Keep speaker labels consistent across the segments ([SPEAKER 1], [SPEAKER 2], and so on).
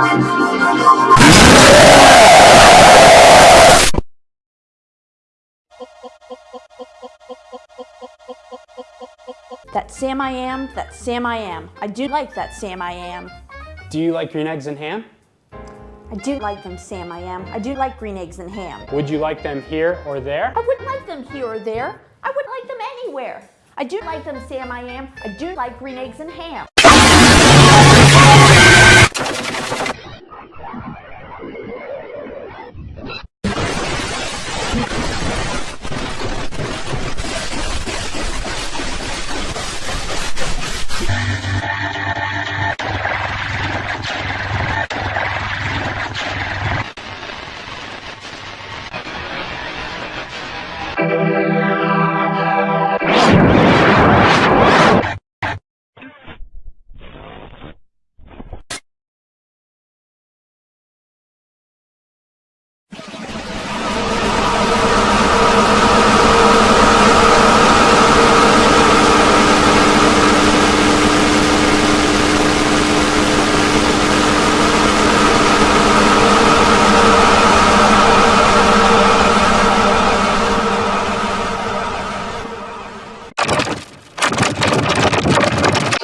[SPEAKER 1] That Sam I am, that Sam I am. I do like that Sam I am.
[SPEAKER 2] Do you like green eggs and ham?
[SPEAKER 1] I do like them Sam I am. I do like green eggs and ham.
[SPEAKER 2] Would you like them here or there?
[SPEAKER 1] I wouldn't like them here or there. I would like them anywhere. I do like them Sam I am. I do like green eggs and ham.
[SPEAKER 3] Thank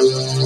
[SPEAKER 3] you.